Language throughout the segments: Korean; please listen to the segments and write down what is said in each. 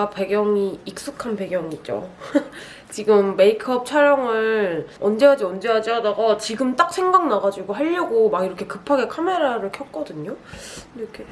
제가 배경이 익숙한 배경이죠. 지금 메이크업 촬영을 언제 하지 언제 하지 하다가 지금 딱 생각나가지고 하려고 막 이렇게 급하게 카메라를 켰거든요. 이렇게.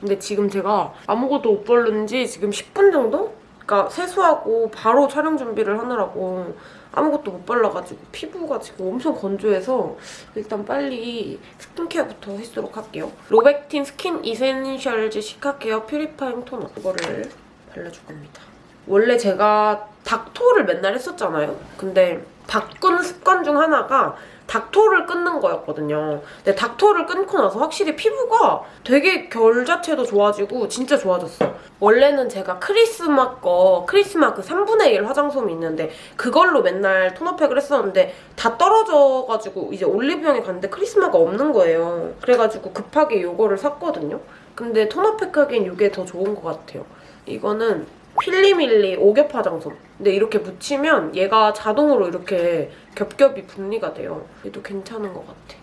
근데 지금 제가 아무것도 못 바른 지 지금 10분 정도? 그러니까 세수하고 바로 촬영 준비를 하느라고 아무것도 못 발라가지고 피부가 지금 엄청 건조해서 일단 빨리 스킨케어부터 하도록 할게요. 로벡틴 Skin Essentials Cica Care Purifying 토너 이거를 발라줄 겁니다. 원래 제가 닥토를 맨날 했었잖아요. 근데 바꾼 습관 중 하나가 닥토를 끊는 거였거든요. 근데 닥토를 끊고 나서 확실히 피부가 되게 결 자체도 좋아지고 진짜 좋아졌어요. 원래는 제가 크리스마 거, 크리스마 그 3분의 1 화장솜이 있는데 그걸로 맨날 토너팩을 했었는데 다 떨어져가지고 이제 올리브영에 갔는데 크리스마가 없는 거예요. 그래가지고 급하게 이거를 샀거든요. 근데 토너팩 하기엔 이게 더 좋은 것 같아요. 이거는 필리밀리 오겹 화장솜. 근데 이렇게 묻히면 얘가 자동으로 이렇게 겹겹이 분리가 돼요. 얘도 괜찮은 것 같아.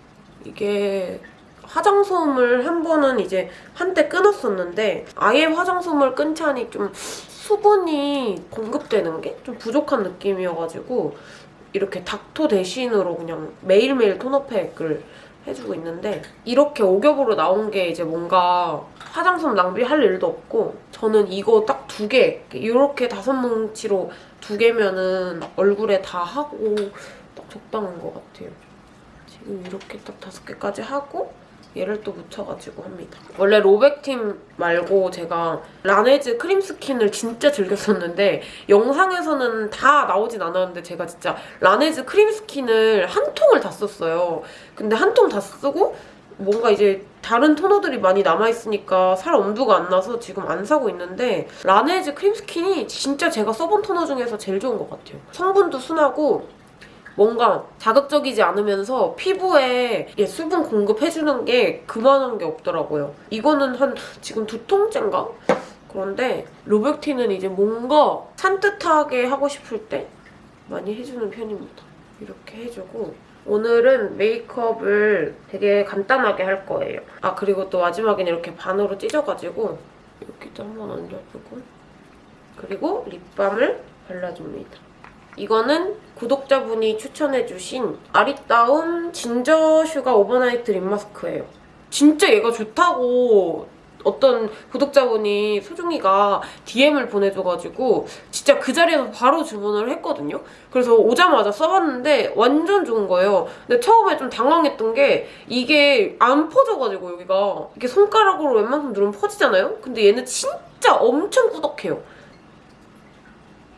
이게 화장솜을 한 번은 이제 한때 끊었었는데 아예 화장솜을 끊자니 좀 수분이 공급되는 게 좀 부족한 느낌이어가지고 이렇게 닥토 대신으로 그냥 매일매일 토너팩을 해주고 있는데 이렇게 오겹으로 나온 게 이제 뭔가 화장솜 낭비할 일도 없고 저는 이거 딱 두 개, 이렇게 다섯 뭉치로 두 개면은 얼굴에 다 하고 딱 적당한 것 같아요. 지금 이렇게 딱 다섯 개까지 하고 얘를 또 묻혀가지고 합니다. 원래 로벡틴 말고 제가 라네즈 크림 스킨을 진짜 즐겼었는데 영상에서는 다 나오진 않았는데 제가 진짜 라네즈 크림 스킨을 한 통을 다 썼어요. 근데 한 통 다 쓰고 뭔가 이제 다른 토너들이 많이 남아있으니까 살 엄두가 안 나서 지금 안 사고 있는데 라네즈 크림 스킨이 진짜 제가 써본 토너 중에서 제일 좋은 것 같아요. 성분도 순하고 뭔가 자극적이지 않으면서 피부에 예, 수분 공급해주는 게 그만한 게 없더라고요. 이거는 한 지금 두 통째인가? 그런데 로백티는 이제 뭔가 산뜻하게 하고 싶을 때 많이 해주는 편입니다. 이렇게 해주고 오늘은 메이크업을 되게 간단하게 할 거예요. 아 그리고 또 마지막에는 이렇게 반으로 찢어가지고 여기도 한번 얹어주고 그리고 립밤을 발라줍니다. 이거는 구독자분이 추천해주신 아리따움 Ginger Sugar Overnight Lip Mask예요. 진짜 얘가 좋다고 어떤 구독자분이 소중이가 DM을 보내줘가지고 진짜 그 자리에서 바로 주문을 했거든요. 그래서 오자마자 써봤는데 완전 좋은 거예요. 근데 처음에 좀 당황했던 게 이게 안 퍼져가지고 여기가 이렇게 손가락으로 웬만큼 누르면 퍼지잖아요? 근데 얘는 진짜 엄청 꾸덕해요.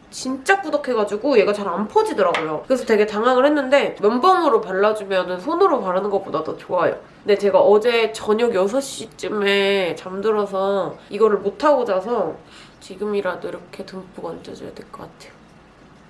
진짜 꾸덕해가지고 얘가 잘 안 퍼지더라고요. 그래서 되게 당황을 했는데 면봉으로 발라주면 손으로 바르는 것보다 더 좋아요. 근데 제가 어제 저녁 6시쯤에 잠들어서 이거를 못하고 자서 지금이라도 이렇게 듬뿍 얹어줘야 될 것 같아요.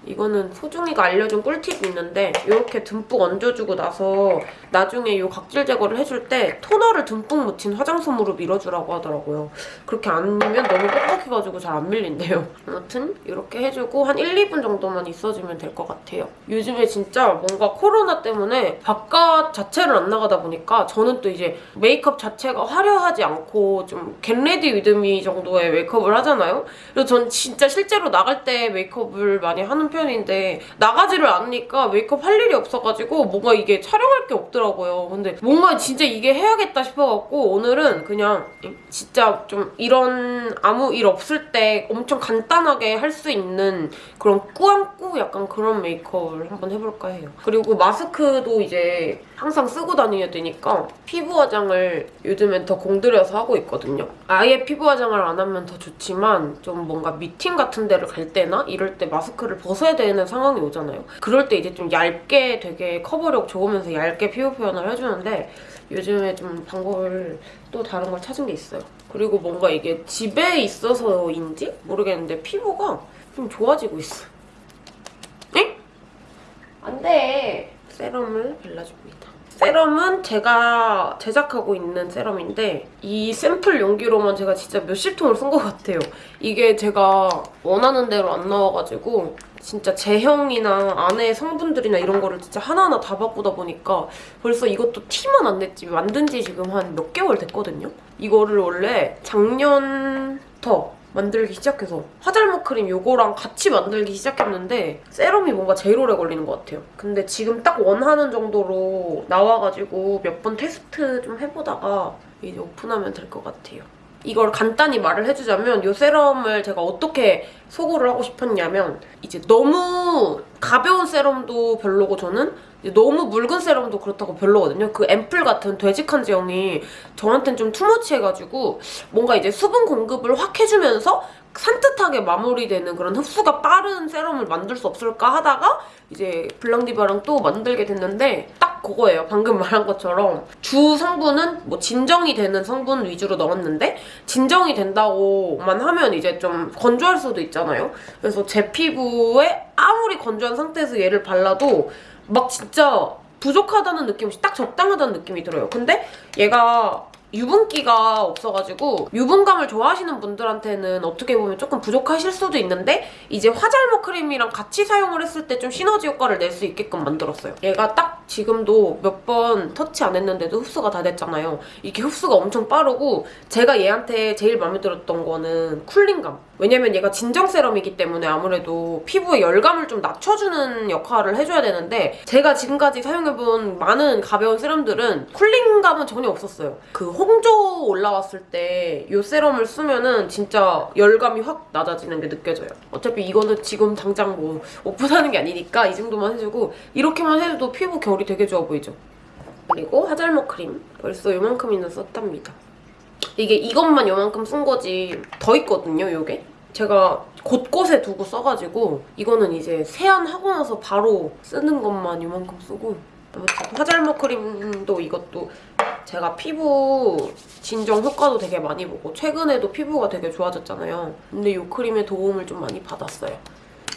이거는 소중이가 알려준 꿀팁이 있는데 이렇게 듬뿍 얹어주고 나서 나중에 이 각질 제거를 해줄 때 토너를 듬뿍 묻힌 화장솜으로 밀어주라고 하더라고요. 그렇게 아니면 너무 뻑뻑해가지고 잘 안 밀린대요. 아무튼 이렇게 해주고 한 1, 2분 정도만 있어주면 될 것 같아요. 요즘에 진짜 뭔가 코로나 때문에 바깥 자체를 안 나가다 보니까 저는 또 이제 메이크업 자체가 화려하지 않고 좀 get ready with me 정도의 메이크업을 하잖아요. 그래서 전 진짜 실제로 나갈 때 메이크업을 많이 하는 편 인데 나가지를 않으니까 메이크업 할 일이 없어가지고 뭔가 이게 촬영할 게 없더라고요. 근데 뭔가 진짜 이게 해야겠다 싶어갖고 오늘은 그냥 진짜 좀 이런 아무 일 없을 때 엄청 간단하게 할 수 있는 그런 꾸안꾸 약간 그런 메이크업을 한번 해볼까 해요. 그리고 마스크도 이제 항상 쓰고 다녀야 되니까 피부 화장을 요즘엔 더 공들여서 하고 있거든요. 아예 피부 화장을 안 하면 더 좋지만 좀 뭔가 미팅 같은 데를 갈 때나 이럴 때 마스크를 벗어 야 되는 상황이 오잖아요. 그럴 때 이제 좀 얇게 되게 커버력 좋으면서 얇게 피부 표현을 해주는데 요즘에 좀 방법을 또 다른 걸 찾은 게 있어요. 그리고 뭔가 이게 집에 있어서인지 모르겠는데 피부가 좀 좋아지고 있어. 응? 안 돼. 세럼을 발라줍니다. 세럼은 제가 제작하고 있는 세럼인데 이 샘플 용기로만 제가 진짜 몇십 통을 쓴 것 같아요. 이게 제가 원하는 대로 안 나와가지고 진짜 제형이나 안에 성분들이나 이런 거를 진짜 하나하나 다 바꾸다 보니까 벌써 이것도 티만 안 냈지 만든 지 지금 한 몇 개월 됐거든요? 이거를 원래 작년부터 만들기 시작해서 화잘먹 크림 요거랑 같이 만들기 시작했는데 세럼이 뭔가 제일 오래 걸리는 것 같아요. 근데 지금 딱 원하는 정도로 나와가지고 몇 번 테스트 좀 해보다가 이제 오픈하면 될 것 같아요. 이걸 간단히 말을 해주자면 이 세럼을 제가 어떻게 소구를 하고 싶었냐면 이제 너무 가벼운 세럼도 별로고 저는 너무 묽은 세럼도 그렇다고 별로거든요. 그 앰플 같은 되직한 제형이 저한테는 좀 투머치해가지고 뭔가 이제 수분 공급을 확 해주면서 산뜻하게 마무리되는 그런 흡수가 빠른 세럼을 만들 수 없을까 하다가 이제 블랑디바랑 또 만들게 됐는데 딱 그거예요. 방금 말한 것처럼 주 성분은 뭐 진정이 되는 성분 위주로 넣었는데 진정이 된다고만 하면 이제 좀 건조할 수도 있잖아요. 그래서 제 피부에 아무리 건조한 상태에서 얘를 발라도 막 진짜 부족하다는 느낌 없이 딱 적당하다는 느낌이 들어요. 근데 얘가 유분기가 없어가지고 유분감을 좋아하시는 분들한테는 어떻게 보면 조금 부족하실 수도 있는데 이제 화잘먹 크림이랑 같이 사용을 했을 때 좀 시너지 효과를 낼 수 있게끔 만들었어요. 얘가 딱 지금도 몇 번 터치 안 했는데도 흡수가 다 됐잖아요. 이게 흡수가 엄청 빠르고 제가 얘한테 제일 마음에 들었던 거는 쿨링감. 왜냐면 얘가 진정 세럼이기 때문에 아무래도 피부에 열감을 좀 낮춰주는 역할을 해줘야 되는데 제가 지금까지 사용해본 많은 가벼운 세럼들은 쿨링감은 전혀 없었어요. 그 홍조 올라왔을 때 이 세럼을 쓰면은 진짜 열감이 확 낮아지는 게 느껴져요. 어차피 이거는 지금 당장 뭐 오픈하는 게 아니니까 이 정도만 해주고 이렇게만 해도 피부 결이 되게 좋아 보이죠? 그리고 화잘먹 크림 벌써 요만큼이나 썼답니다. 이게 이것만 요만큼 쓴 거지 더 있거든요, 요게. 제가 곳곳에 두고 써가지고 이거는 이제 세안하고 나서 바로 쓰는 것만 요만큼 쓰고 아무튼 화잘먹 크림도 이것도 제가 피부 진정 효과도 되게 많이 보고 최근에도 피부가 되게 좋아졌잖아요. 근데 이 크림의 도움을 좀 많이 받았어요.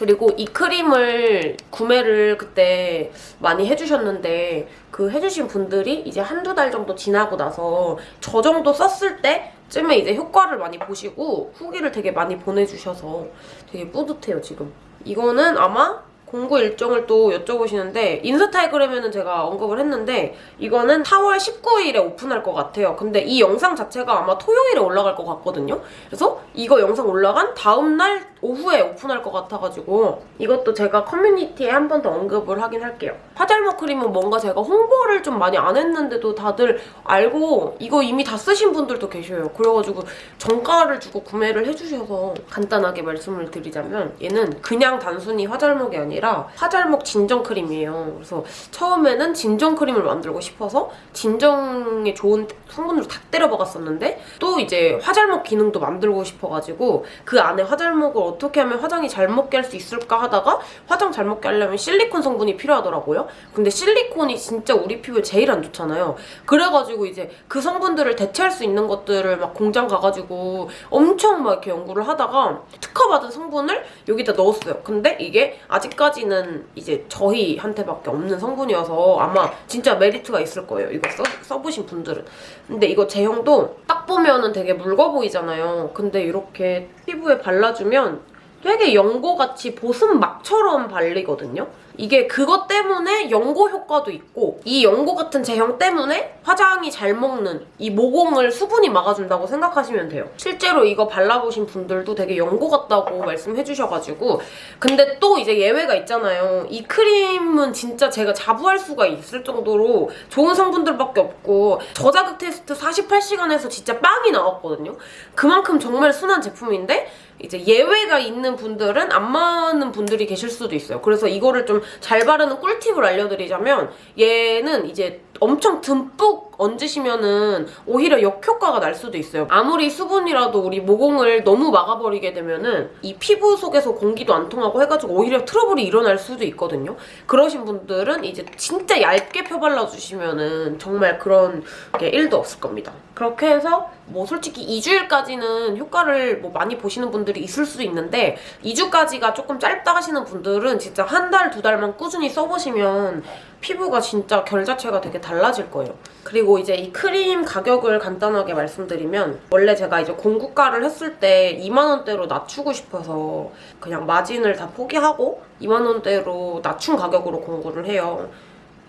그리고 이 크림을 구매를 그때 많이 해주셨는데 그 해주신 분들이 이제 한두 달 정도 지나고 나서 저 정도 썼을 때쯤에 이제 효과를 많이 보시고 후기를 되게 많이 보내주셔서 되게 뿌듯해요, 지금. 이거는 아마 공구 일정을 또 여쭤보시는데 인스타그램에는 제가 언급을 했는데 이거는 4월 19일에 오픈할 것 같아요. 근데 이 영상 자체가 아마 토요일에 올라갈 것 같거든요. 그래서 이거 영상 올라간 다음날 오후에 오픈할 것 같아가지고 이것도 제가 커뮤니티에 한 번 더 언급을 하긴 할게요. 화잘먹 크림은 뭔가 제가 홍보를 좀 많이 안 했는데도 다들 알고 이거 이미 다 쓰신 분들도 계셔요. 그래가지고 정가를 주고 구매를 해주셔서 간단하게 말씀을 드리자면 얘는 그냥 단순히 화잘먹이 아니라 화잘먹 진정 크림이에요. 그래서 처음에는 진정 크림을 만들고 싶어서 진정에 좋은 성분으로 다 때려 박았었는데 또 이제 화잘먹 기능도 만들고 싶어가지고 그 안에 화잘먹을 어떻게 하면 화장이 잘 먹게 할 수 있을까 하다가 화장 잘 먹게 하려면 실리콘 성분이 필요하더라고요. 근데 실리콘이 진짜 우리 피부에 제일 안 좋잖아요. 그래가지고 이제 그 성분들을 대체할 수 있는 것들을 막 공장 가가지고 엄청 막 이렇게 연구를 하다가 특허받은 성분을 여기다 넣었어요. 근데 이게 아직까 지는 이제 저희한테밖에 없는 성분이어서 아마 진짜 메리트가 있을 거예요. 이거 써, 써보신 분들은. 근데 이거 제형도 딱 보면은 되게 묽어 보이잖아요. 근데 이렇게 피부에 발라주면 되게 연고같이 보습막처럼 발리거든요. 이게 그것 때문에 연고 효과도 있고 이 연고 같은 제형 때문에 화장이 잘 먹는 이 모공을 수분이 막아준다고 생각하시면 돼요. 실제로 이거 발라보신 분들도 되게 연고 같다고 말씀해주셔가지고 근데 또 이제 예외가 있잖아요. 이 크림은 진짜 제가 자부할 수가 있을 정도로 좋은 성분들밖에 없고 저자극 테스트 48시간에서 진짜 빵이 나왔거든요. 그만큼 정말 순한 제품인데 이제 예외가 있는 분들은 안 맞는 분들이 계실 수도 있어요. 그래서 이거를 좀잘 바르는 꿀팁을 알려드리자면 얘는 이제 엄청 듬뿍 얹으시면은 오히려 역효과가 날 수도 있어요. 아무리 수분이라도 우리 모공을 너무 막아버리게 되면은 이 피부 속에서 공기도 안 통하고 해가지고 오히려 트러블이 일어날 수도 있거든요. 그러신 분들은 이제 진짜 얇게 펴발라주시면은 정말 그런 게 1도 없을 겁니다. 그렇게 해서 뭐 솔직히 2주일까지는 효과를 뭐 많이 보시는 분들이 있을 수도 있는데 2주까지가 조금 짧다 하시는 분들은 진짜 한 달, 두 달만 꾸준히 써보시면 피부가 진짜 결 자체가 되게 달라질 거예요. 그리고 이제 이 크림 가격을 간단하게 말씀드리면 원래 제가 이제 공구가를 했을 때 2만 원대로 낮추고 싶어서 그냥 마진을 다 포기하고 2만 원대로 낮춘 가격으로 공구를 해요.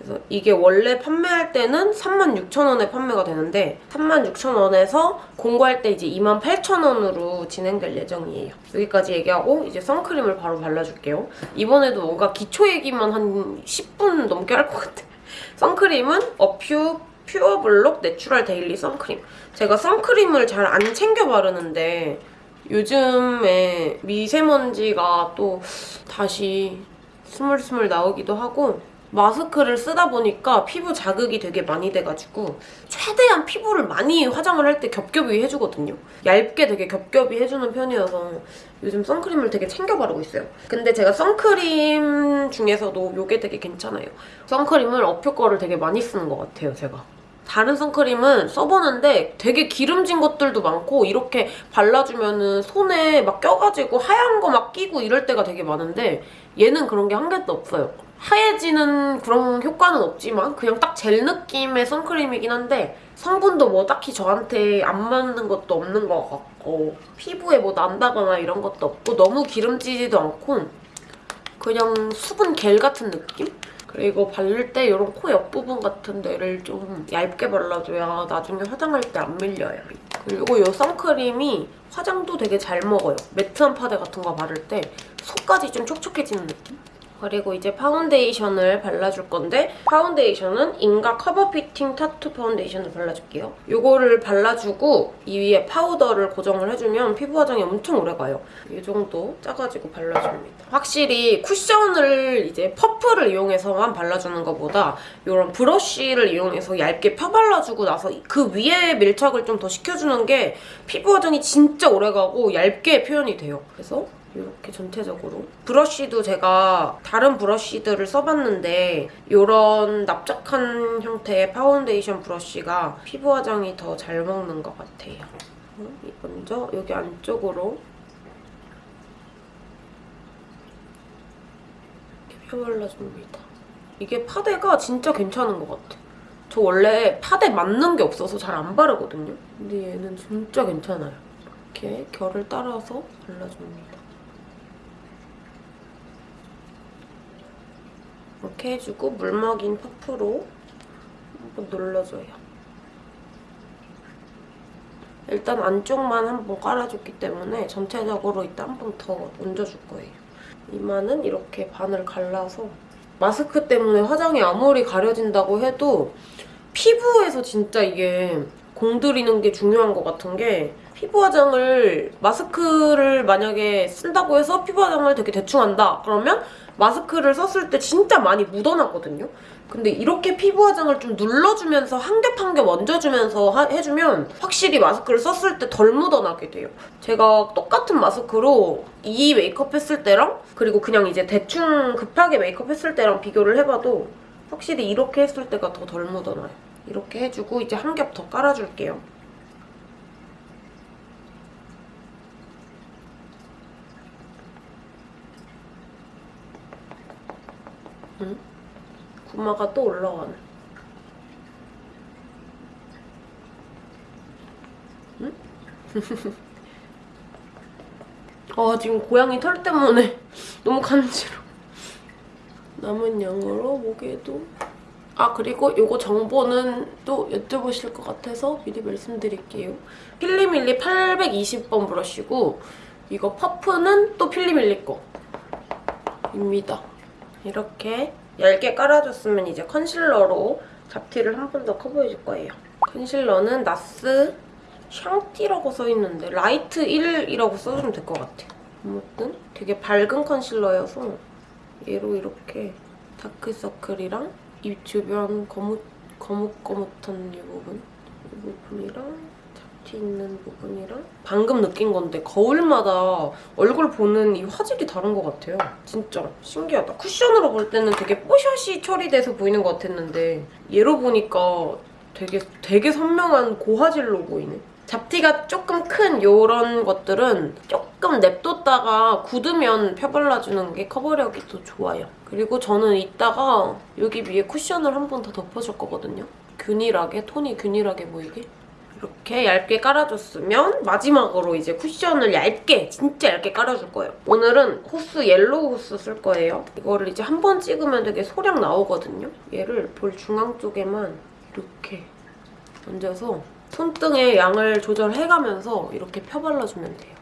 그래서 이게 원래 판매할 때는 36,000원에 판매가 되는데 36,000원에서 공구할 때 이제 28,000원으로 진행될 예정이에요. 여기까지 얘기하고 이제 선크림을 바로 발라줄게요. 이번에도 뭔가 기초 얘기만 한 10분 넘게 할 것 같아. 선크림은 어퓨 퓨어블록 내추럴 데일리 선크림. 제가 선크림을 잘 안 챙겨 바르는데 요즘에 미세먼지가 또 다시 스물스물 나오기도 하고 마스크를 쓰다 보니까 피부 자극이 되게 많이 돼가지고 최대한 피부를 많이 화장을 할 때 겹겹이 해주거든요. 얇게 되게 겹겹이 해주는 편이어서 요즘 선크림을 되게 챙겨 바르고 있어요. 근데 제가 선크림 중에서도 이게 되게 괜찮아요. 선크림을 어퓨 거를 되게 많이 쓰는 것 같아요, 제가. 다른 선크림은 써보는데 되게 기름진 것들도 많고 이렇게 발라주면은 손에 막 껴가지고 하얀 거 막 끼고 이럴 때가 되게 많은데 얘는 그런 게 한 개도 없어요. 하얘지는 그런 효과는 없지만 그냥 딱 젤 느낌의 선크림이긴 한데 성분도 뭐 딱히 저한테 안 맞는 것도 없는 것 같고 피부에 뭐 난다거나 이런 것도 없고 너무 기름지지도 않고 그냥 수분 겔 같은 느낌? 그리고 바를 때 이런 코 옆부분 같은 데를 좀 얇게 발라줘야 나중에 화장할 때 안 밀려요. 그리고 이 선크림이 화장도 되게 잘 먹어요. 매트한 파데 같은 거 바를 때 속까지 좀 촉촉해지는 느낌? 그리고 이제 파운데이션을 발라줄 건데 파운데이션은 잉가 커버 피팅 타투 파운데이션을 발라줄게요. 이거를 발라주고 이 위에 파우더를 고정을 해주면 피부 화장이 엄청 오래가요. 이 정도 짜가지고 발라줍니다. 확실히 쿠션을 이제 퍼프를 이용해서만 발라주는 것보다 이런 브러쉬를 이용해서 얇게 펴발라주고 나서 그 위에 밀착을 좀 더 시켜주는 게 피부 화장이 진짜 오래가고 얇게 표현이 돼요. 그래서 이렇게 전체적으로 브러쉬도 제가 다른 브러쉬들을 써봤는데 이런 납작한 형태의 파운데이션 브러쉬가 피부 화장이 더 잘 먹는 것 같아요. 먼저 여기 안쪽으로 이렇게 펴발라줍니다. 이게 파데가 진짜 괜찮은 것 같아. 저 원래 파데 맞는 게 없어서 잘 안 바르거든요. 근데 얘는 진짜 괜찮아요. 이렇게 결을 따라서 발라줍니다. 이렇게 해주고 물 먹인 퍼프로 한번 눌러줘요. 일단 안쪽만 한번 깔아줬기 때문에 전체적으로 이따 한 번 더 얹어줄 거예요. 이마는 이렇게 반을 갈라서 마스크 때문에 화장이 아무리 가려진다고 해도 피부에서 진짜 이게 공들이는 게 중요한 것 같은 게 피부 화장을 마스크를 만약에 쓴다고 해서 피부 화장을 되게 대충 한다 그러면 마스크를 썼을 때 진짜 많이 묻어나거든요. 근데 이렇게 피부 화장을 좀 눌러주면서 한 겹 한 겹 얹어주면서 하- 해주면 확실히 마스크를 썼을 때 덜 묻어나게 돼요. 제가 똑같은 마스크로 이 메이크업 했을 때랑 그리고 그냥 이제 대충 급하게 메이크업 했을 때랑 비교를 해봐도 확실히 이렇게 했을 때가 더 덜 묻어나요. 이렇게 해주고 이제 한 겹 더 깔아줄게요. 응? 구마가 또 올라가네. 응? 아 지금 고양이 털 때문에 너무 간지러. 남은 양으로 목에도 아 그리고 이거 정보는 또 여쭤보실 것 같아서 미리 말씀드릴게요. 필리밀리 820번 브러쉬고 이거 퍼프는 또 필리밀리 거입니다. 이렇게 얇게 깔아줬으면 이제 컨실러로 잡티를 한 번 더 커버해줄 거예요. 컨실러는 NARS 샹티라고 써있는데 Light 1이라고 써주면 될 것 같아요. 아무튼 되게 밝은 컨실러여서 얘로 이렇게 다크서클이랑 입 주변 거뭇, 거뭇거뭇한 이 부분 이 부분이랑 잡티 있는 부분이랑 방금 느낀 건데 거울마다 얼굴 보는 이 화질이 다른 것 같아요. 진짜 신기하다. 쿠션으로 볼 때는 되게 뽀샤시 처리돼서 보이는 것 같았는데 얘로 보니까 되게 되게 선명한 고화질로 보이네. 잡티가 조금 큰 이런 것들은 조금 냅뒀다가 굳으면 펴발라주는 게 커버력이 더 좋아요. 그리고 저는 이따가 여기 위에 쿠션을 한 번 더 덮어줄 거거든요. 균일하게, 톤이 균일하게 보이게. 이렇게 얇게 깔아줬으면 마지막으로 이제 쿠션을 얇게 진짜 얇게 깔아줄 거예요. 오늘은 호수 yellow 호수 쓸 거예요. 이거를 이제 한 번 찍으면 되게 소량 나오거든요. 얘를 볼 중앙 쪽에만 이렇게 얹어서 손등의 양을 조절해가면서 이렇게 펴발라주면 돼요.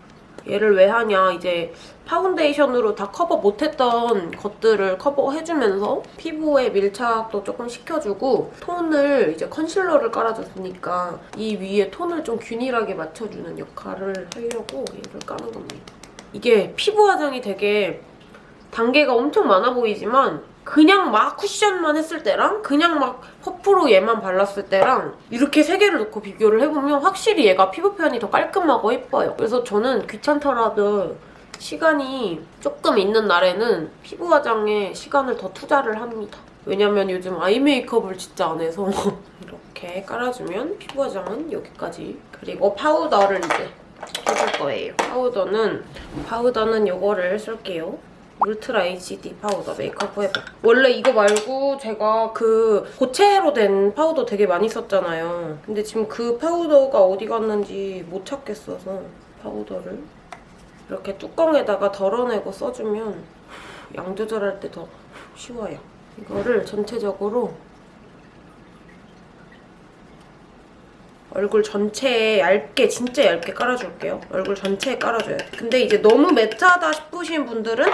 얘를 왜 하냐 이제 파운데이션으로 다 커버 못했던 것들을 커버해주면서 피부에 밀착도 조금 시켜주고 톤을 이제 컨실러를 깔아줬으니까 이 위에 톤을 좀 균일하게 맞춰주는 역할을 하려고 얘를 까는 겁니다. 이게 피부 화장이 되게 단계가 엄청 많아 보이지만 그냥 막 쿠션만 했을 때랑 그냥 막 퍼프로 얘만 발랐을 때랑 이렇게 세 개를 놓고 비교를 해보면 확실히 얘가 피부 표현이 더 깔끔하고 예뻐요. 그래서 저는 귀찮더라도 시간이 조금 있는 날에는 피부 화장에 시간을 더 투자를 합니다. 왜냐면 요즘 아이 메이크업을 진짜 안 해서 이렇게 깔아주면 피부 화장은 여기까지 그리고 파우더를 이제 해줄 거예요. 파우더는 파우더는 이거를 쓸게요. Ultra HD 파우더 MAKE UP FOR EVER 원래 이거 말고 제가 그 고체로 된 파우더 되게 많이 썼잖아요 근데 지금 그 파우더가 어디 갔는지 못 찾겠어서 파우더를 이렇게 뚜껑에다가 덜어내고 써주면 양 조절할 때 더 쉬워요 이거를 전체적으로 얼굴 전체에 얇게 진짜 얇게 깔아줄게요. 얼굴 전체에 깔아줘요. 근데 이제 너무 매트하다 싶으신 분들은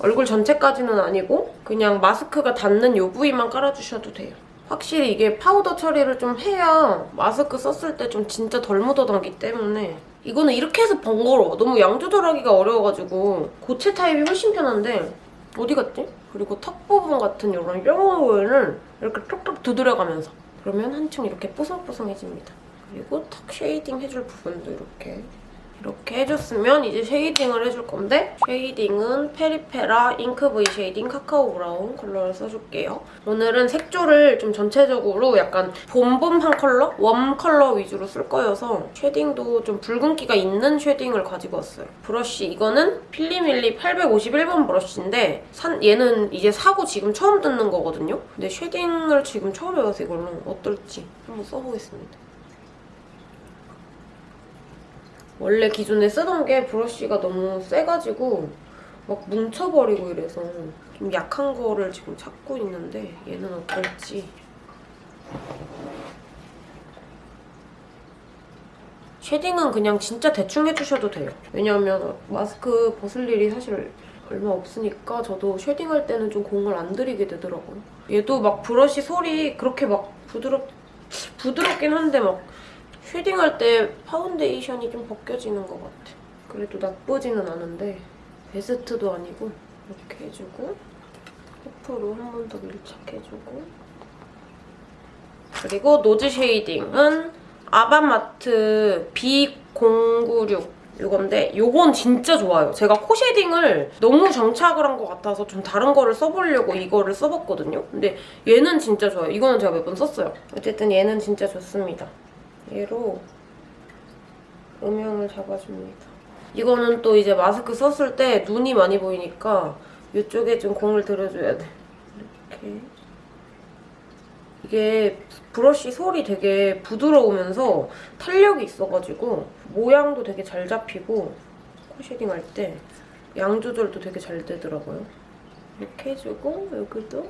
얼굴 전체까지는 아니고 그냥 마스크가 닿는 요 부위만 깔아주셔도 돼요. 확실히 이게 파우더 처리를 좀 해야 마스크 썼을 때 좀 진짜 덜 묻어나기 때문에 이거는 이렇게 해서 번거로워. 너무 양 조절하기가 어려워가지고 고체 타입이 훨씬 편한데 어디 갔지? 그리고 턱 부분 같은 이런 뼈 부분을 이렇게 톡톡 두드려가면서 그러면 한층 이렇게 뽀송뽀송해집니다. 그리고 턱 shading 해줄 부분도 이렇게 이렇게 해줬으면 이제 shading을 해줄 건데 shading은 페리페라 잉크 V shading 카카오 브라운 컬러를 써줄게요. 오늘은 색조를 좀 전체적으로 약간 봄봄한 컬러? warm 컬러 위주로 쓸 거여서 shading도 좀 붉은기가 있는 shading을 가지고 왔어요. 브러쉬 이거는 필리밀리 851번 브러쉬인데 산, 얘는 이제 사고 지금 처음 듣는 거거든요. 근데 shading을 지금 처음 해봐서 이걸로 어떨지 한번 써보겠습니다. 원래 기존에 쓰던 게 브러쉬가 너무 세가지고 막 뭉쳐버리고 이래서 좀 약한 거를 지금 찾고 있는데 얘는 어떨지 쉐딩은 그냥 진짜 대충 해주셔도 돼요. 왜냐하면 마스크 벗을 일이 사실 얼마 없으니까 저도 쉐딩할 때는 좀 공을 안 들이게 되더라고요. 얘도 막 브러쉬 솔이 그렇게 막 부드럽, 부드럽긴 한데 막 shading할 때 파운데이션이 좀 벗겨지는 것 같아. 그래도 나쁘지는 않은데 베스트도 아니고 이렇게 해주고 퍼프로 한 번 더 밀착해주고 그리고 nose shading은 아바마트 B096 이건데 이건 진짜 좋아요. 제가 코 shading을 너무 정착을 한 것 같아서 좀 다른 거를 써보려고 이거를 써봤거든요. 근데 얘는 진짜 좋아요. 이거는 제가 몇 번 썼어요. 어쨌든 얘는 진짜 좋습니다. 얘로 음영을 잡아줍니다. 이거는 또 이제 마스크 썼을 때 눈이 많이 보이니까 이쪽에 좀 공을 들여줘야 돼. 이렇게. 이게 브러쉬 솔이 되게 부드러우면서 탄력이 있어가지고 모양도 되게 잘 잡히고 코 shading 할 때 양 조절도 되게 잘 되더라고요. 이렇게 해주고 여기도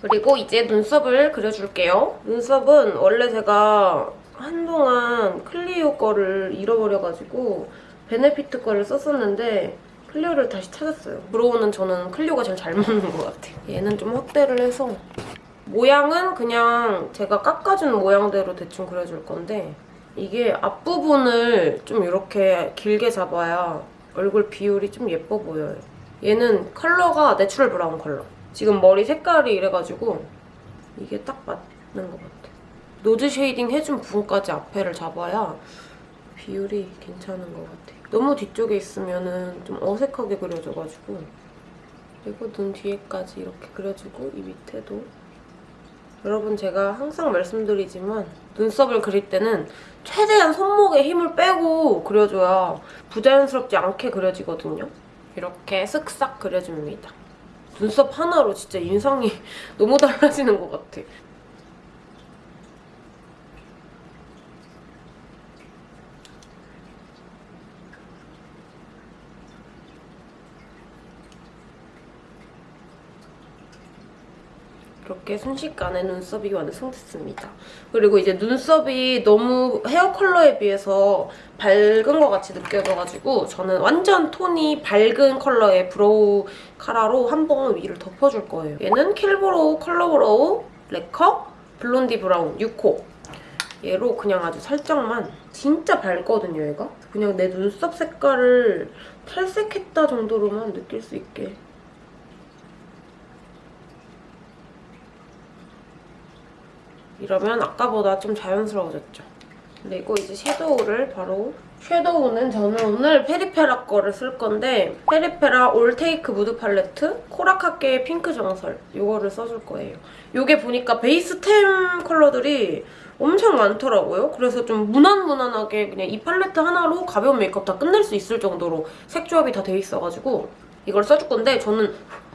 그리고 이제 눈썹을 그려줄게요. 눈썹은 원래 제가 한동안 클리오 거를 잃어버려가지고 베네피트 거를 썼었는데 클리오를 다시 찾았어요. 브로우는 저는 클리오가 제일 잘 맞는 것 같아요. 얘는 좀 확대를 해서 모양은 그냥 제가 깎아준 모양대로 대충 그려줄 건데 이게 앞부분을 좀 이렇게 길게 잡아야 얼굴 비율이 좀 예뻐 보여요. 얘는 컬러가 natural brown 컬러. 지금 머리 색깔이 이래가지고 이게 딱 맞는 것 같아. nose shading 해준 부분까지 앞에를 잡아야 비율이 괜찮은 것 같아. 너무 뒤쪽에 있으면 좀 어색하게 그려져가지고 그리고 눈 뒤에까지 이렇게 그려주고 이 밑에도 여러분 제가 항상 말씀드리지만 눈썹을 그릴 때는 최대한 손목에 힘을 빼고 그려줘야 부자연스럽지 않게 그려지거든요. 이렇게 쓱싹 그려줍니다. 눈썹 하나로 진짜 인상이 너무 달라지는 것 같아. 그렇게 순식간에 눈썹이 완성됐습니다. 그리고 이제 눈썹이 너무 헤어 컬러에 비해서 밝은 것 같이 느껴져가지고 저는 완전 톤이 밝은 컬러의 brow 카라로 한 번 위를 덮어줄 거예요. 얘는 Kill Brow Color Brow Lacquer blondie brown 6호 얘로 그냥 아주 살짝만 진짜 밝거든요, 얘가. 그냥 내 눈썹 색깔을 탈색했다 정도로만 느낄 수 있게 이러면 아까보다 좀 자연스러워졌죠. 그리고 이제 섀도우를 바로 섀도우는 저는 오늘 페리페라 거를 쓸 건데 페리페라 All Take Mood Palette coral학계 핑크 정설 이거를 써줄 거예요. 이게 보니까 베이스 템 컬러들이 엄청 많더라고요. 그래서 좀 무난무난하게 그냥 이 팔레트 하나로 가벼운 메이크업 다 끝낼 수 있을 정도로 색 조합이 다 돼 있어가지고 이걸 써줄 건데 저는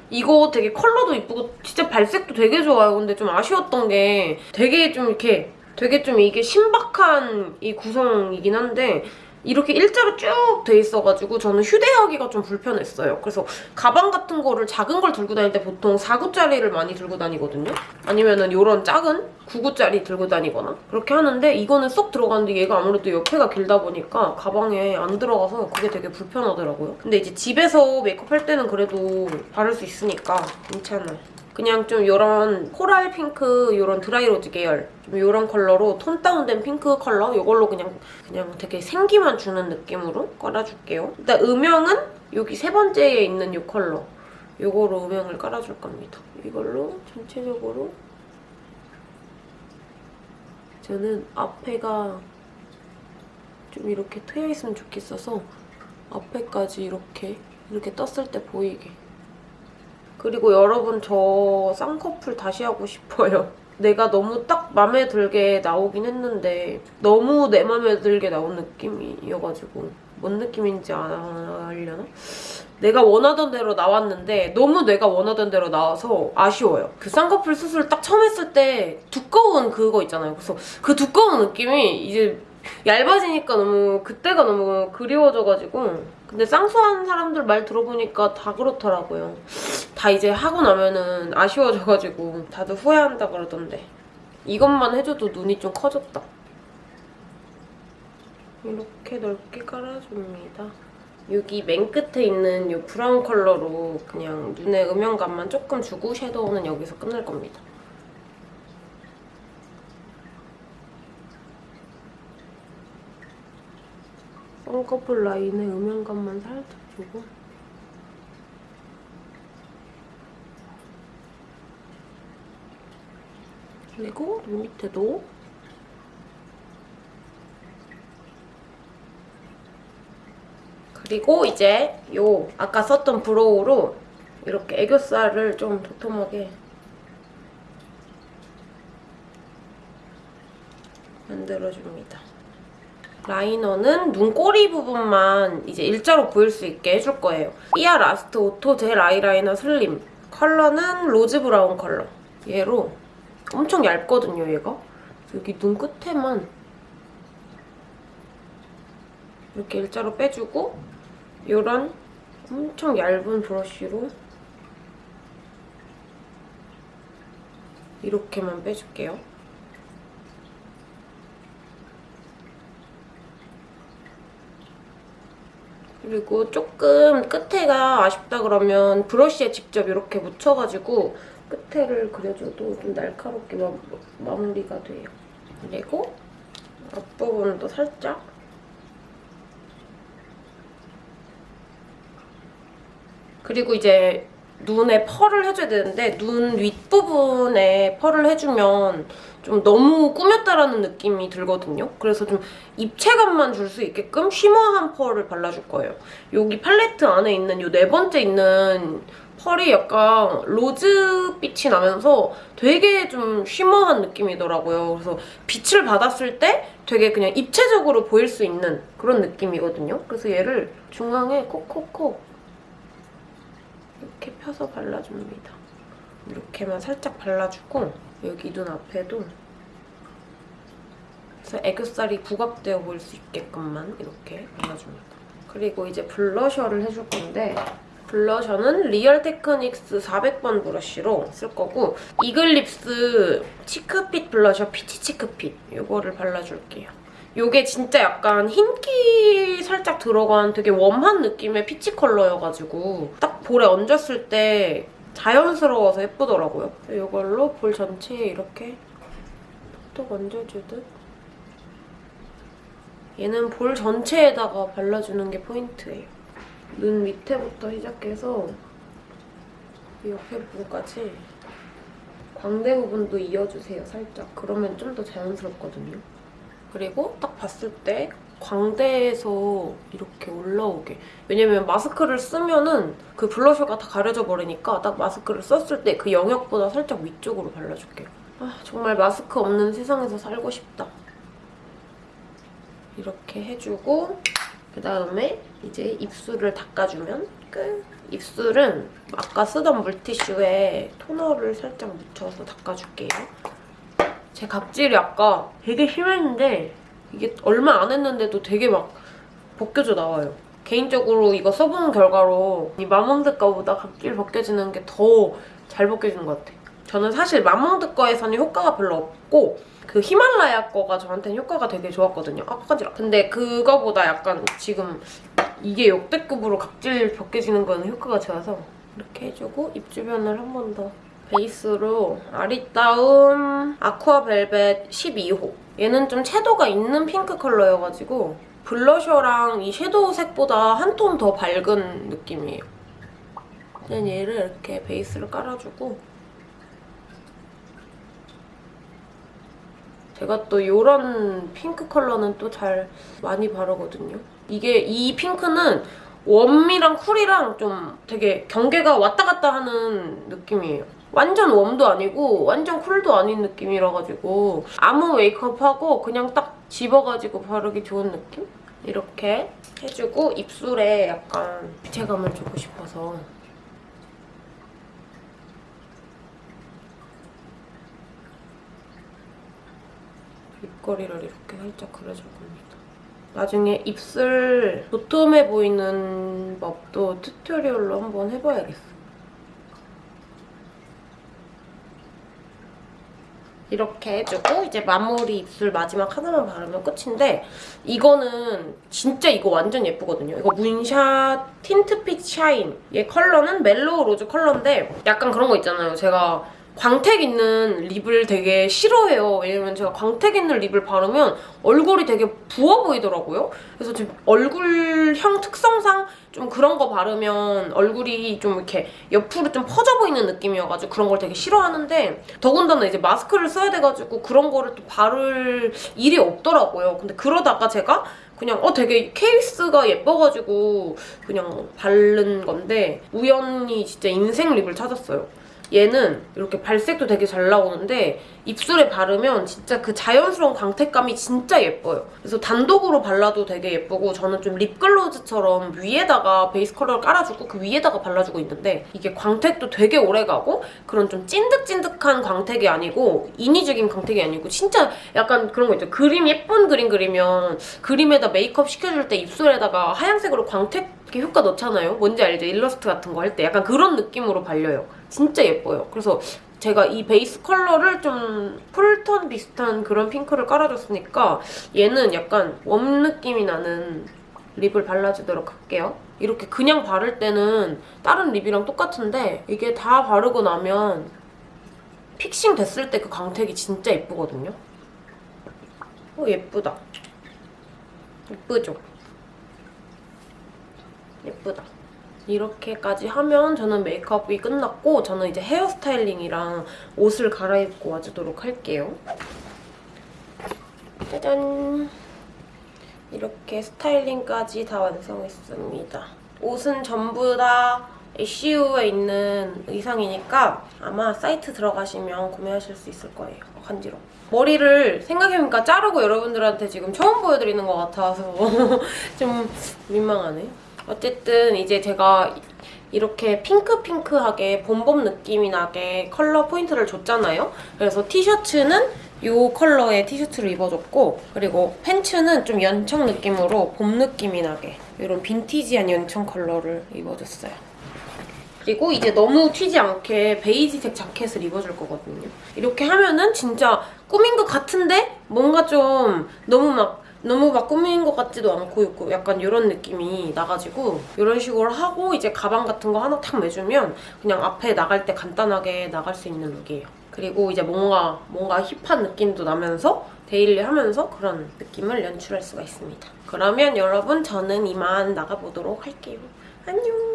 이거 되게 컬러도 이쁘고 진짜 발색도 되게 좋아요. 근데 좀 아쉬웠던 게 되게 좀 이렇게 되게 좀 이게 신박한 이 구성이긴 한데 이렇게 일자로 쭉 돼 있어가지고 저는 휴대하기가 좀 불편했어요. 그래서 가방 같은 거를 작은 걸 들고 다닐 때 보통 4구짜리를 많이 들고 다니거든요. 아니면은 이런 작은 9구짜리 들고 다니거나 그렇게 하는데 이거는 쏙 들어가는데 얘가 아무래도 옆에가 길다 보니까 가방에 안 들어가서 그게 되게 불편하더라고요. 근데 이제 집에서 메이크업 할 때는 그래도 바를 수 있으니까 괜찮아요. 그냥 좀 이런 coral pink 이런 dry rose 계열 좀 이런 컬러로 tone down된 핑크 컬러 이걸로 그냥 그냥 되게 생기만 주는 느낌으로 깔아줄게요. 일단 음영은 여기 세 번째에 있는 이 컬러 이거로 음영을 깔아줄 겁니다. 이걸로 전체적으로 저는 앞에가 좀 이렇게 트여 있으면 좋겠어서 앞에까지 이렇게 이렇게 떴을 때 보이게 그리고 여러분 저 쌍꺼풀 다시 하고 싶어요. 내가 너무 딱 맘에 들게 나오긴 했는데 너무 내 맘에 들게 나온 느낌이어가지고 뭔 느낌인지 알려나? 내가 원하던 대로 나왔는데 너무 내가 원하던 대로 나와서 아쉬워요. 그 쌍꺼풀 수술 딱 처음 했을 때 두꺼운 그거 있잖아요. 그래서 그 두꺼운 느낌이 이제 얇아지니까 너무 그때가 너무 그리워져가지고 근데 쌍수한 사람들 말 들어보니까 다 그렇더라고요. 다 이제 하고 나면은 아쉬워져가지고 다들 후회한다 그러던데 이것만 해줘도 눈이 좀 커졌다. 이렇게 넓게 깔아줍니다. 여기 맨 끝에 있는 이 브라운 컬러로 그냥 눈에 음영감만 조금 주고 섀도우는 여기서 끝낼 겁니다. 쌍꺼풀 라인에 음영감만 살짝 주고 그리고 눈 밑에도 그리고 이제 요 아까 썼던 브로우로 이렇게 애교살을 좀 도톰하게 만들어줍니다. 라이너는 눈꼬리 부분만 이제 일자로 보일 수 있게 해줄 거예요. 삐아 Last Auto Gel Eyeliner Slim. 컬러는 rose brown 컬러. 얘로 엄청 얇거든요, 얘가. 여기 눈 끝에만 이렇게 일자로 빼주고 이런 엄청 얇은 브러쉬로 이렇게만 빼줄게요. 그리고 조금 끝에가 아쉽다 그러면 브러쉬에 직접 이렇게 묻혀가지고 끝에를 그려줘도 좀 날카롭게 마, 마무리가 돼요. 그리고 앞부분도 살짝 그리고 이제 눈에 펄을 해줘야 되는데 눈 윗부분에 펄을 해주면 좀 너무 꾸몄다라는 느낌이 들거든요. 그래서 좀 입체감만 줄 수 있게끔 쉬머한 펄을 발라줄 거예요. 여기 팔레트 안에 있는 이 네 번째 있는 펄이 약간 로즈빛이 나면서 되게 좀 쉬머한 느낌이더라고요. 그래서 빛을 받았을 때 되게 그냥 입체적으로 보일 수 있는 그런 느낌이거든요. 그래서 얘를 중앙에 콕콕콕 이렇게 펴서 발라줍니다. 이렇게만 살짝 발라주고 여기 눈 앞에도 그래서 애교살이 부각되어 보일 수 있게끔만 이렇게 발라줍니다. 그리고 이제 블러셔를 해줄 건데 블러셔는 리얼 테크닉스 400번 브러쉬로 쓸 거고 이글립스 Cheek Fit Blusher Peach Cheek Fit 이거를 발라줄게요. 이게 진짜 약간 흰기 살짝 들어간 되게 warm한 느낌의 peach 컬러여가지고 딱 볼에 얹었을 때 자연스러워서 예쁘더라고요. 이걸로 볼 전체에 이렇게 톡 얹어주듯 얘는 볼 전체에다가 발라주는 게 포인트예요. 눈 밑에부터 시작해서 이 옆에 부분까지 광대 부분도 이어주세요, 살짝. 그러면 좀 더 자연스럽거든요. 그리고 딱 봤을 때 광대에서 이렇게 올라오게. 왜냐면 마스크를 쓰면은 그 블러셔가 다 가려져 버리니까 딱 마스크를 썼을 때 그 영역보다 살짝 위쪽으로 발라줄게요. 아, 정말 마스크 없는 세상에서 살고 싶다. 이렇게 해주고 그다음에 이제 입술을 닦아주면 끝. 입술은 아까 쓰던 물티슈에 토너를 살짝 묻혀서 닦아줄게요. 제 각질이 아까 되게 심했는데 이게 얼마 안 했는데도 되게 막 벗겨져 나와요. 개인적으로 이거 써보는 결과로 이 마몽드 거보다 각질 벗겨지는 게 더 잘 벗겨지는 것 같아요. 저는 사실 마몽드 거에서는 효과가 별로 없고 그 히말라야 거가 저한테는 효과가 되게 좋았거든요. 아, 간지러. 근데 그거보다 약간 지금 이게 역대급으로 각질 벗겨지는 거는 효과가 좋아서 이렇게 해주고 입 주변을 한 번 더 베이스로 아리따움 아쿠아 벨벳 12호 얘는 좀 채도가 있는 핑크 컬러여가지고 블러셔랑 이 섀도우 색보다 한 톤 더 밝은 느낌이에요. 그냥 얘를 이렇게 베이스를 깔아주고 제가 또 이런 핑크 컬러는 또 잘 많이 바르거든요. 이게 이 핑크는 warm이랑 cool이랑 좀 되게 경계가 왔다 갔다 하는 느낌이에요. 완전 웜도 아니고 완전 쿨도 아닌 느낌이라 가지고 아무 메이크업하고 그냥 딱 집어가지고 바르기 좋은 느낌? 이렇게 해주고 입술에 약간 입체감을 주고 싶어서 입꼬리를 이렇게 살짝 그려줄 겁니다. 나중에 입술 도톰해 보이는 법도 튜토리얼로 한번 해봐야겠어. 이렇게 해주고 이제 마무리 입술 마지막 하나만 바르면 끝인데 이거는 진짜 이거 완전 예쁘거든요. 이거 문샷 Tint Fit Shine 얘 컬러는 mellow rose 컬러인데 약간 그런 거 있잖아요. 제가 광택 있는 lip을 되게 싫어해요. 왜냐면 제가 광택 있는 lip을 바르면 얼굴이 되게 부어 보이더라고요. 그래서 지금 얼굴형 특성상 좀 그런 거 바르면 얼굴이 좀 이렇게 옆으로 좀 퍼져 보이는 느낌이어가지고 그런 걸 되게 싫어하는데 더군다나 이제 마스크를 써야 돼가지고 그런 거를 또 바를 일이 없더라고요. 근데 그러다가 제가 그냥 어 되게 케이스가 예뻐가지고 그냥 바른 건데 우연히 진짜 인생 lip을 찾았어요. 얘는 이렇게 발색도 되게 잘 나오는데 입술에 바르면 진짜 그 자연스러운 광택감이 진짜 예뻐요. 그래서 단독으로 발라도 되게 예쁘고 저는 좀 립글로즈처럼 위에다가 베이스 컬러를 깔아주고 그 위에다가 발라주고 있는데 이게 광택도 되게 오래가고 그런 좀 찐득찐득한 광택이 아니고 인위적인 광택이 아니고 진짜 약간 그런 거 있죠. 그림 예쁜 그림 그리면 그림에다 메이크업 시켜줄 때 입술에다가 하얀색으로 광택 효과 넣잖아요. 뭔지 알죠? 일러스트 같은 거 할 때 약간 그런 느낌으로 발려요. 진짜 예뻐요. 그래서 제가 이 베이스 컬러를 좀 cool톤 비슷한 그런 핑크를 깔아줬으니까 얘는 약간 warm 느낌이 나는 lip을 발라주도록 할게요. 이렇게 그냥 바를 때는 다른 lip이랑 똑같은데 이게 다 바르고 나면 fixing 됐을 때 그 광택이 진짜 예쁘거든요. 어, 예쁘다. 예쁘죠? 예쁘다. 이렇게까지 하면 저는 메이크업이 끝났고 저는 이제 헤어스타일링이랑 옷을 갈아입고 와주도록 할게요. 짜잔! 이렇게 스타일링까지 다 완성했습니다. 옷은 전부 다 ACU에 있는 의상이니까 아마 사이트 들어가시면 구매하실 수 있을 거예요. 간지러. 머리를 생각해보니까 자르고 여러분들한테 지금 처음 보여드리는 것 같아서 좀 민망하네. 어쨌든 이제 제가 이렇게 핑크핑크하게 봄봄 느낌이 나게 컬러 포인트를 줬잖아요. 그래서 티셔츠는 이 컬러의 티셔츠를 입어줬고 그리고 팬츠는 좀 연청 느낌으로 봄 느낌이 나게 이런 vintage한 연청 컬러를 입어줬어요. 그리고 이제 너무 튀지 않게 베이지색 자켓을 입어줄 거거든요. 이렇게 하면은 진짜 꾸민 것 같은데 뭔가 좀 너무 막 너무 막 꾸민 것 같지도 않고 있고 약간 이런 느낌이 나가지고 이런 식으로 하고 이제 가방 같은 거 하나 탁 매주면 그냥 앞에 나갈 때 간단하게 나갈 수 있는 룩이에요. 그리고 이제 뭔가 뭔가 hip한 느낌도 나면서 daily 하면서 그런 느낌을 연출할 수가 있습니다. 그러면 여러분 저는 이만 나가보도록 할게요. 안녕!